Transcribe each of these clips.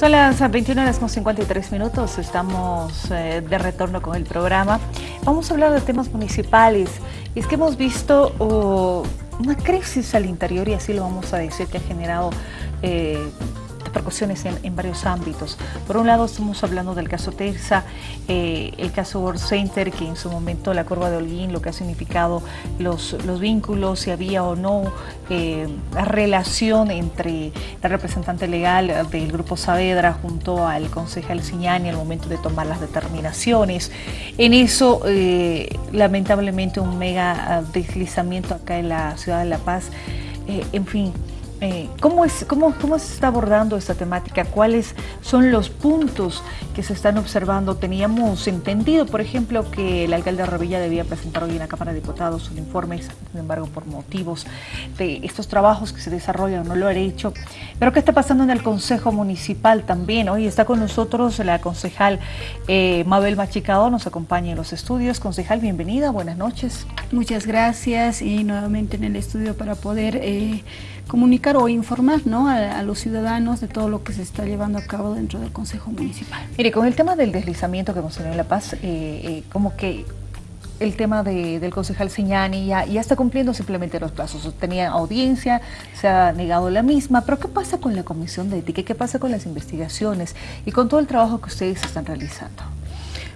Son las 21 horas con 53 minutos, estamos eh, de retorno con el programa. Vamos a hablar de temas municipales. Es que hemos visto oh, una crisis al interior, y así lo vamos a decir, que ha generado eh, repercusiones en, varios ámbitos. Por un lado estamos hablando del caso Terza, eh, el caso World Center, que en su momento la curva de Holguín, lo que ha significado los, los vínculos, si había o no eh, relación entre la representante legal del Grupo Saavedra junto al concejal Siñani al momento de tomar las determinaciones. En eso, eh, lamentablemente, un mega deslizamiento acá en la ciudad de La Paz. en fin, eh, ¿cómo, es, cómo, ¿Cómo se está abordando esta temática? ¿Cuáles son los puntos que se están observando? Teníamos entendido, por ejemplo, que el alcalde de Revilla debía presentar hoy en la Cámara de Diputados un informe, sin embargo, por motivos de estos trabajos que se desarrollan, no lo ha hecho. Pero ¿qué está pasando en el Consejo Municipal también? Hoy está con nosotros la concejal eh, Mabel Machicado, nos acompaña en los estudios. Concejal, bienvenida, buenas noches. Muchas gracias y nuevamente en el estudio para poder... Eh, comunicar o informar ¿no? a, los ciudadanos de todo lo que se está llevando a cabo dentro del Consejo Municipal. Mire, con el tema del deslizamiento que mencionó en La Paz, eh, eh, como que el tema del concejal Siñani ya, ya, está cumpliendo simplemente los plazos. Tenía audiencia, se ha negado la misma, pero ¿qué pasa con la Comisión de Ética? ¿Qué pasa con las investigaciones y con todo el trabajo que ustedes están realizando?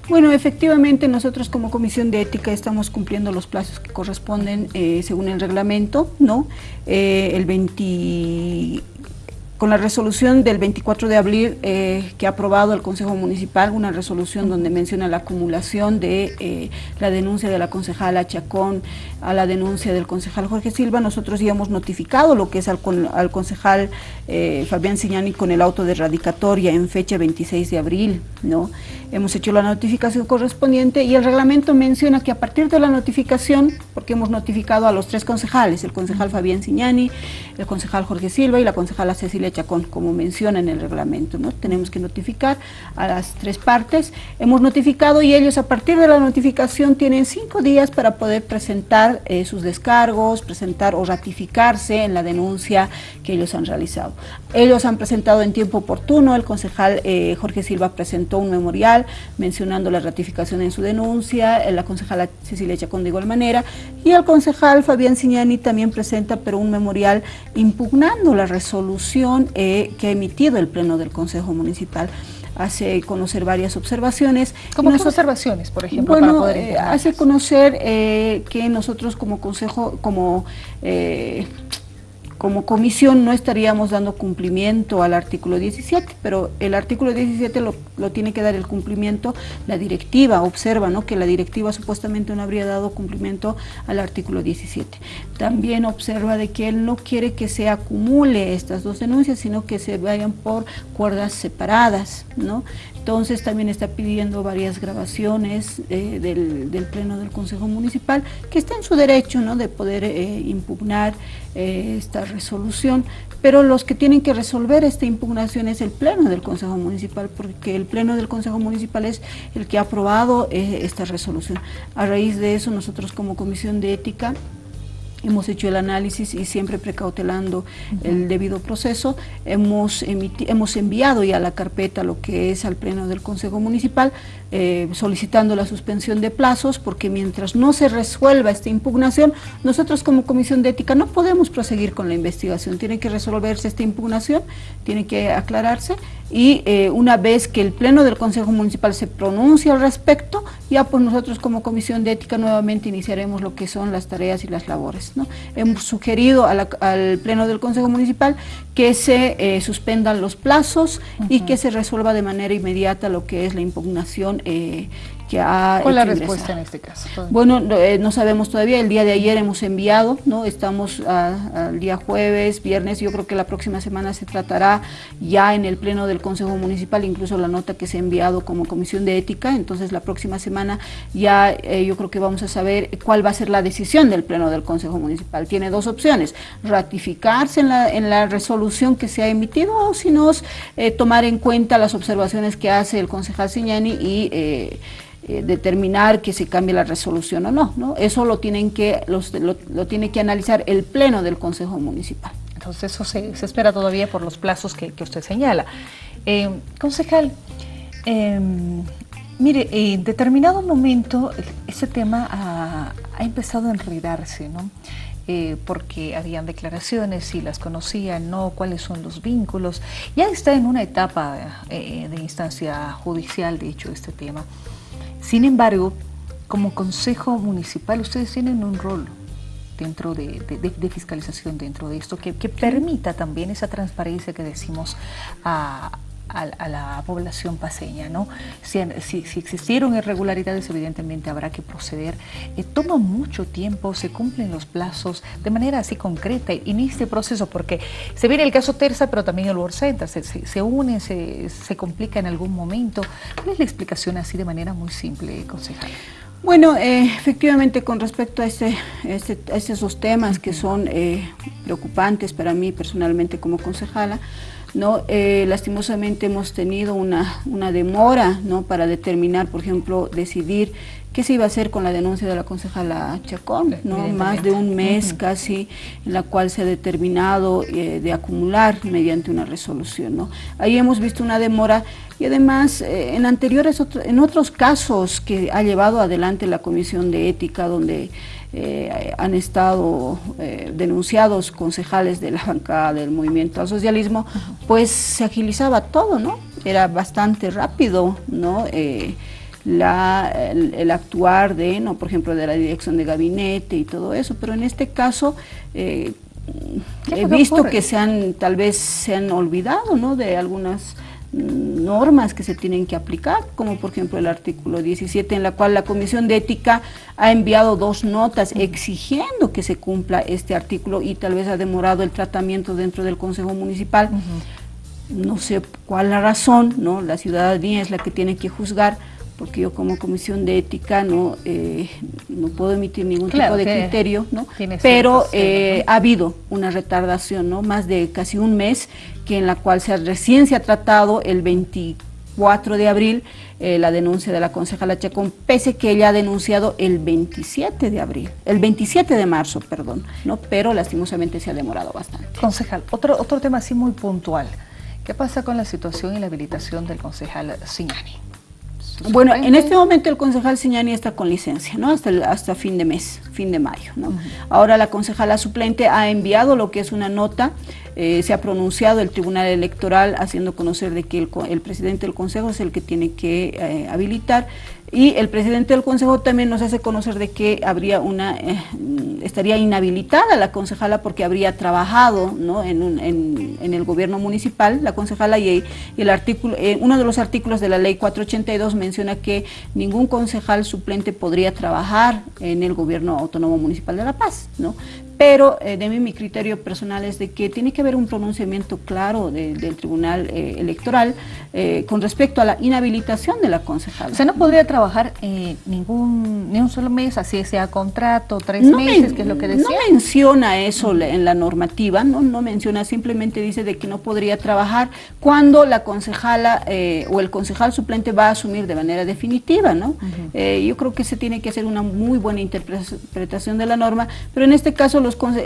Bueno, efectivamente nosotros como Comisión de Ética estamos cumpliendo los plazos que corresponden eh, según el reglamento, ¿no? Eh, el 20 con la resolución del 24 de abril eh, que ha aprobado el Consejo Municipal, una resolución donde menciona la acumulación de eh, la denuncia de la concejala Chacón a la denuncia del concejal Jorge Silva, nosotros ya hemos notificado lo que es al, al concejal eh, Fabián Siñani con el auto de radicatoria en fecha 26 de abril, ¿no? Hemos hecho la notificación correspondiente y el reglamento menciona que a partir de la notificación, porque hemos notificado a los tres concejales, el concejal Fabián Siñani, el concejal Jorge Silva y la concejala Cecilia Chacón, como menciona en el reglamento. ¿no? Tenemos que notificar a las tres partes. Hemos notificado y ellos a partir de la notificación tienen cinco días para poder presentar eh, sus descargos, presentar o ratificarse en la denuncia que ellos han realizado. Ellos han presentado en tiempo oportuno, el concejal eh, Jorge Silva presentó un memorial mencionando la ratificación en su denuncia, eh, la concejala Cecilia Chacón de igual manera, y el concejal Fabián Signani también presenta pero un memorial impugnando la resolución eh, que ha emitido el Pleno del Consejo Municipal hace conocer varias observaciones. ¿Cómo observaciones, por ejemplo, para poder eh, hace conocer eh, que nosotros como consejo, como como comisión no estaríamos dando cumplimiento al artículo 17, pero el artículo 17 lo, tiene que dar el cumplimiento la directiva, observa ¿no? que la directiva supuestamente no habría dado cumplimiento al artículo 17. También observa de que él no quiere que se acumule estas dos denuncias, sino que se vayan por cuerdas separadas, ¿no? Entonces también está pidiendo varias grabaciones eh, del, Pleno del Consejo Municipal, que está en su derecho ¿no? de poder eh, impugnar eh, esta resolución, pero los que tienen que resolver esta impugnación es el Pleno del Consejo Municipal, porque el Pleno del Consejo Municipal es el que ha aprobado esta resolución. A raíz de eso nosotros como Comisión de Ética hemos hecho el análisis y siempre precautelando el debido proceso, hemos, hemos enviado ya la carpeta lo que es al Pleno del Consejo Municipal, eh, solicitando la suspensión de plazos, porque mientras no se resuelva esta impugnación, nosotros como Comisión de Ética no podemos proseguir con la investigación, tiene que resolverse esta impugnación, tiene que aclararse, y eh, una vez que el Pleno del Consejo Municipal se pronuncie al respecto, ya pues nosotros como Comisión de Ética nuevamente iniciaremos lo que son las tareas y las labores. Hemos sugerido al Pleno del Consejo Municipal que se eh, suspendan los plazos y que se resuelva de manera inmediata lo que es la impugnación eh, ¿Cuál es la respuesta en este caso? Bueno, eh, no, sabemos todavía, el día de ayer hemos enviado, ¿no? Estamos al día jueves, viernes, yo creo que la próxima semana se tratará ya en el Pleno del Consejo Municipal, incluso la nota que se ha enviado como Comisión de Ética, entonces la próxima semana ya eh, yo creo que vamos a saber cuál va a ser la decisión del Pleno del Consejo Municipal. Tiene dos opciones, ratificarse en la, en la resolución que se ha emitido o si no, eh, tomar en cuenta las observaciones que hace el concejal Signani y eh, determinar que se cambie la resolución o no, ¿no? Eso lo, tienen que, los, lo, tiene que analizar el Pleno del Consejo Municipal. Entonces eso se, espera todavía por los plazos que, usted señala. Eh, concejal, em, mire, en determinado momento ese tema ha, empezado a enredarse, ¿no? Eh, porque habían declaraciones, si las conocían, no, cuáles son los vínculos. Ya está en una etapa eh, de instancia judicial, de hecho, este tema. Sin embargo, como Consejo Municipal, ustedes tienen un rol dentro de, fiscalización dentro de esto, que, permita también esa transparencia que decimos a, la población paseña. ¿no? Si, existieron irregularidades, evidentemente habrá que proceder. Eh, toma mucho tiempo, se cumplen los plazos de manera así concreta en este proceso, porque se viene el caso Terza, pero también el World Center, se, se, une, se, se complica en algún momento. ¿Cuál es la explicación así de manera muy simple, concejal? Bueno, eh, efectivamente con respecto a, este, este, esos temas que son eh, preocupantes para mí personalmente como concejala, ¿no? Eh, lastimosamente hemos tenido una, una demora ¿no? para determinar, por ejemplo, decidir qué se iba a hacer con la denuncia de la concejala Chacón, ¿no? más de un mes casi en la cual se ha determinado eh, de acumular mediante una resolución. ¿no? Ahí hemos visto una demora y además eh, en anteriores, en otros casos que ha llevado adelante la Comisión de Ética donde eh, han estado denunciados concejales de la bancada del movimiento al socialismo, pues se agilizaba todo, ¿no? Era bastante rápido, ¿no? la, el, actuar de, no, por ejemplo, de la dirección de gabinete y todo eso, pero en este caso eh, he visto que se han, tal vez se han olvidado, ¿no? De algunas normas que se tienen que aplicar, como por ejemplo el artículo 17, en la cual la Comisión de Ética ha enviado dos notas exigiendo que se cumpla este artículo y tal vez ha demorado el tratamiento dentro del Consejo Municipal. No sé cuál la razón, ¿no? La ciudadanía es la que tiene que juzgar, porque yo como comisión de ética no, eh, no puedo emitir ningún tipo de criterio, ¿no? pero eh, ha habido una retardación, ¿no? más de casi un mes, que en la cual se recién se ha tratado el 24 de abril eh, la denuncia de la concejala Chacón, pese que ella ha denunciado el 27 de abril, el 27 de marzo, perdón, ¿no? pero lastimosamente se ha demorado bastante. Concejal, otro, otro tema así muy puntual, ¿qué pasa con la situación y la habilitación del concejal Signani? Bueno, en este momento el concejal Siñani está con licencia, ¿no? Hasta, hasta fin de mes, fin de mayo, ¿no? Ahora la concejala suplente ha enviado lo que es una nota, eh, se ha pronunciado el Tribunal Electoral haciendo conocer de que el, presidente del Consejo es el que tiene que eh, habilitar y el presidente del Consejo también nos hace conocer de que habría una, eh, estaría inhabilitada la concejala porque habría trabajado ¿no? en, en, el gobierno municipal, la concejala, y, el artículo, eh, uno de los artículos de la ley 482 menciona que ningún concejal suplente podría trabajar en el gobierno autónomo municipal de La Paz, ¿no? Pero eh, de mí mi criterio personal es de que tiene que haber un pronunciamiento claro del Tribunal eh, Electoral eh, con respecto a la inhabilitación de la concejala. O sea, no podría trabajar ningún ni un solo mes, así sea contrato, tres meses, que es lo que decía. No menciona eso en la normativa, no, no menciona, simplemente dice de que no podría trabajar cuando la concejala o el concejal suplente va a asumir de manera definitiva, ¿no? yo creo que se tiene que hacer una muy buena interpretación de la norma, pero en este caso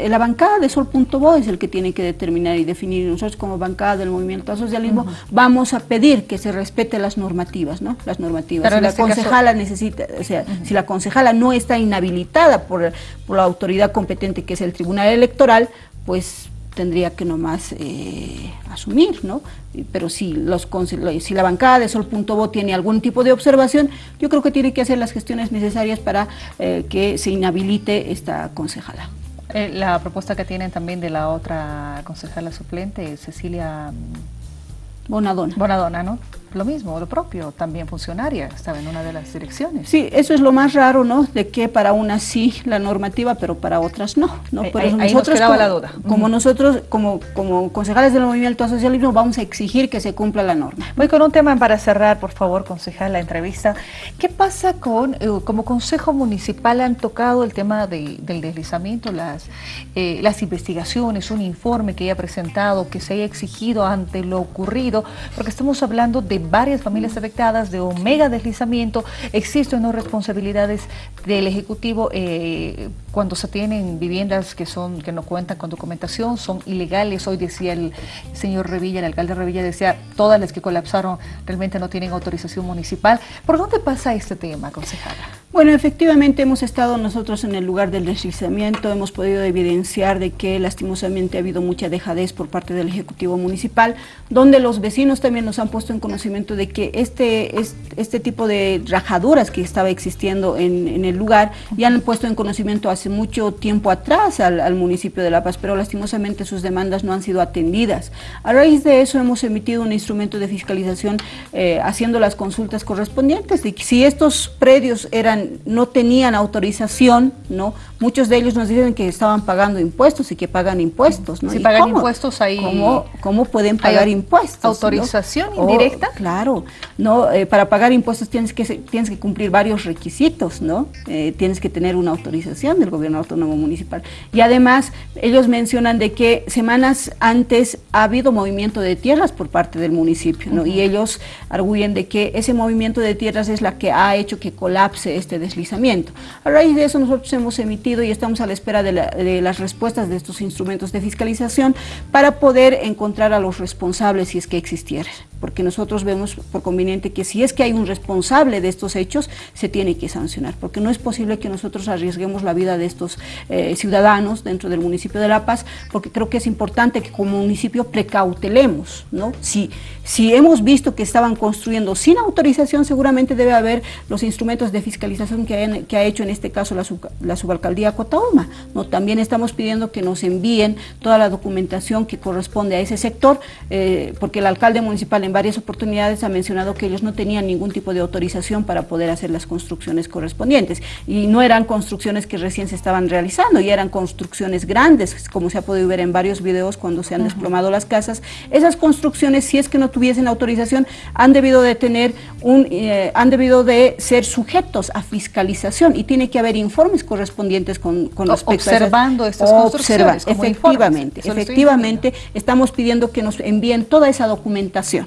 la bancada de Sol.bo es el que tiene que determinar y definir. Nosotros como bancada del movimiento al socialismo vamos a pedir que se respete las normativas, ¿no? Las normativas. si la este concejala necesita, o sea, si la concejala no está inhabilitada por, por la autoridad competente que es el Tribunal Electoral, pues tendría que nomás eh, asumir, ¿no? Pero si, los, si la bancada de Sol.bo tiene algún tipo de observación, yo creo que tiene que hacer las gestiones necesarias para eh, que se inhabilite esta concejala. Eh, la propuesta que tienen también de la otra concejala suplente, Cecilia Bonadona. Bonadona, ¿no? Lo mismo, lo propio, también funcionaria, estaba en una de las direcciones. Sí, eso es lo más raro, ¿no? De que para unas sí la normativa, pero para otras no. ¿no? Por ahí, nosotros, como, la duda. Como nosotros, como, como concejales del movimiento socialismo, vamos a exigir que se cumpla la norma. Voy con un tema para cerrar, por favor, concejal, la entrevista. ¿Qué pasa con, eh, como consejo municipal han tocado el tema del deslizamiento, las, eh, las investigaciones, un informe que haya presentado, que se haya exigido ante lo ocurrido, porque estamos hablando de varias familias afectadas de un mega deslizamiento, existen no responsabilidades del Ejecutivo eh, cuando se tienen viviendas que son que no cuentan con documentación, son ilegales. Hoy decía el señor Revilla, el alcalde Revilla decía, todas las que colapsaron realmente no tienen autorización municipal. ¿Por dónde pasa este tema, concejala? Bueno, efectivamente hemos estado nosotros en el lugar del deslizamiento, hemos podido evidenciar de que lastimosamente ha habido mucha dejadez por parte del Ejecutivo Municipal, donde los vecinos también nos han puesto en conocimiento de que este, este, tipo de rajaduras que estaba existiendo en, el lugar ya han puesto en conocimiento hace mucho tiempo atrás al, municipio de La Paz, pero lastimosamente sus demandas no han sido atendidas. A raíz de eso hemos emitido un instrumento de fiscalización eh, haciendo las consultas correspondientes de si estos predios eran no tenían autorización, ¿no? Muchos de ellos nos dicen que estaban pagando impuestos y que pagan impuestos, ¿no? Si pagan impuestos ahí... ¿Cómo, pueden pagar impuestos? ¿Autorización indirecta? claro, ¿no? Eh, para pagar impuestos tienes que, tienes que cumplir varios requisitos, ¿no? Eh, tienes que tener una autorización del gobierno autónomo municipal. Y además, ellos mencionan de que semanas antes ha habido movimiento de tierras por parte del municipio, ¿no? Y ellos arguyen de que ese movimiento de tierras es la que ha hecho que colapse este deslizamiento. A raíz de eso nosotros hemos emitido y estamos a la espera de, las respuestas de estos instrumentos de fiscalización para poder encontrar a los responsables si es que existieran porque nosotros vemos por conveniente que si es que hay un responsable de estos hechos, se tiene que sancionar, porque no es posible que nosotros arriesguemos la vida de estos eh, ciudadanos dentro del municipio de La Paz, porque creo que es importante que como municipio precautelemos, ¿no? Si, si hemos visto que estaban construyendo sin autorización, seguramente debe haber los instrumentos de fiscalización que, que ha hecho en este caso la, la subalcaldía Cotauma, ¿no? También estamos pidiendo que nos envíen toda la documentación que corresponde a ese sector, eh, porque el alcalde municipal en varias oportunidades ha mencionado que ellos no tenían ningún tipo de autorización para poder hacer las construcciones correspondientes y no eran construcciones que recién se estaban realizando y eran construcciones grandes, como se ha podido ver en varios videos cuando se han desplomado las casas. Esas construcciones, si es que no tuviesen autorización, han debido de tener un, eh, han debido de ser sujetos a fiscalización y tiene que haber informes correspondientes con, con respecto observando a estas construcciones. efectivamente, efectivamente, estamos pidiendo que nos envíen toda esa documentación.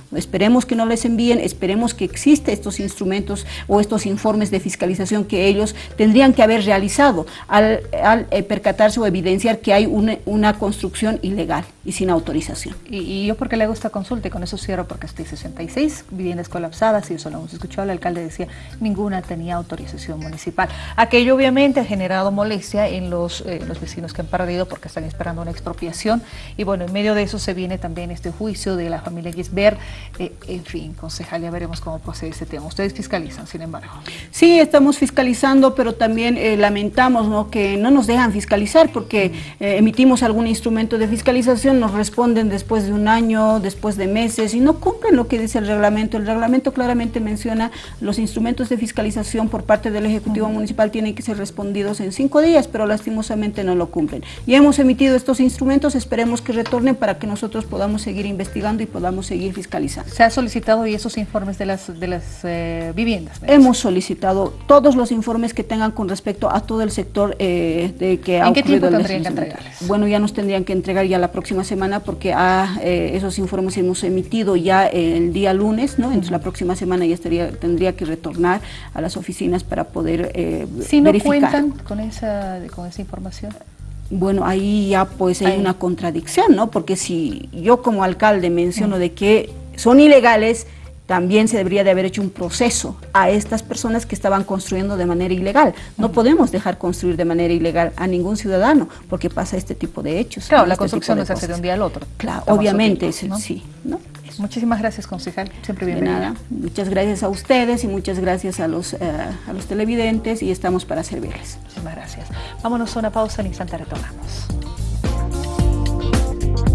Esperemos que no les envíen, esperemos que existen estos instrumentos o estos informes de fiscalización que ellos tendrían que haber realizado al, eh, percatarse o evidenciar que hay una, construcción ilegal y sin autorización. Y, yo porque le hago esta consulta y con eso cierro porque estoy 66 viviendas colapsadas y eso lo hemos escuchado, el alcalde decía ninguna tenía autorización municipal. Aquello obviamente ha generado molestia en los, eh, los vecinos que han perdido porque están esperando una expropiación y bueno, en medio de eso se viene también este juicio de la familia Gisbert eh, en fin, concejal, ya veremos cómo procede ese tema. Ustedes fiscalizan, sin embargo. Sí, estamos fiscalizando, pero también eh, lamentamos ¿no? que no nos dejan fiscalizar porque eh, emitimos algún instrumento de fiscalización, nos responden después de un año, después de meses y no cumplen lo que dice el reglamento. El reglamento claramente menciona los instrumentos de fiscalización por parte del Ejecutivo Municipal tienen que ser respondidos en cinco días, pero lastimosamente no lo cumplen. Y hemos emitido estos instrumentos, esperemos que retornen para que nosotros podamos seguir investigando y podamos seguir fiscalizando. ¿Se ha solicitado y esos informes de las, de las eh, viviendas? Hemos solicitado todos los informes que tengan con respecto a todo el sector eh, de que ha ¿En qué tiempo tendrían que entregarles? Bueno, ya nos tendrían que entregar ya la próxima semana porque a, eh, esos informes hemos emitido ya el día lunes, ¿no? Entonces la próxima semana ya estaría, tendría que retornar a las oficinas para poder si no cuentan con esa, con esa información? bueno, ahí ya pues hay una contradicción, ¿no? Porque si yo como alcalde menciono de que son ilegales, también se debería de haber hecho un proceso a estas personas que estaban construyendo de manera ilegal. No podemos dejar construir de manera ilegal a ningún ciudadano porque pasa este tipo de hechos. Claro, la este construcción no se hace de un día al otro. Claro, obviamente, sí. ¿no? Muchísimas gracias, concejal. Siempre bienvenida. nada. Muchas gracias a ustedes y muchas gracias a los, eh, a los televidentes y estamos para servirles. Muchísimas gracias. Vámonos a una pausa, en instante retornamos.